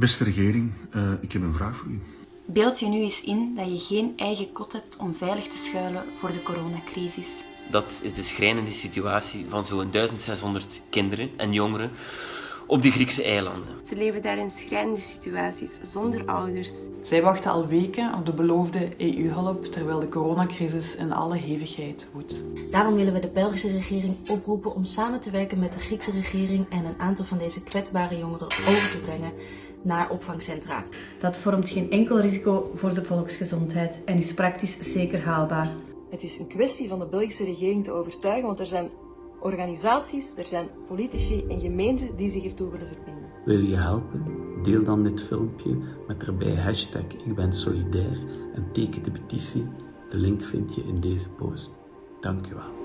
Beste regering, uh, ik heb een vraag voor u. Beeld je nu eens in dat je geen eigen kot hebt om veilig te schuilen voor de coronacrisis. Dat is de schrijnende situatie van zo'n 1600 kinderen en jongeren op de Griekse eilanden. Ze leven daar in schrijnende situaties, zonder ouders. Zij wachten al weken op de beloofde EU-hulp, terwijl de coronacrisis in alle hevigheid woedt. Daarom willen we de Belgische regering oproepen om samen te werken met de Griekse regering en een aantal van deze kwetsbare jongeren over te brengen naar opvangcentra. Dat vormt geen enkel risico voor de volksgezondheid en is praktisch zeker haalbaar. Het is een kwestie van de Belgische regering te overtuigen, want er zijn organisaties, er zijn politici en gemeenten die zich ertoe willen verbinden. Wil je helpen? Deel dan dit filmpje met erbij hashtag Ik ben solidair en teken de petitie. De link vind je in deze post. Dank u wel.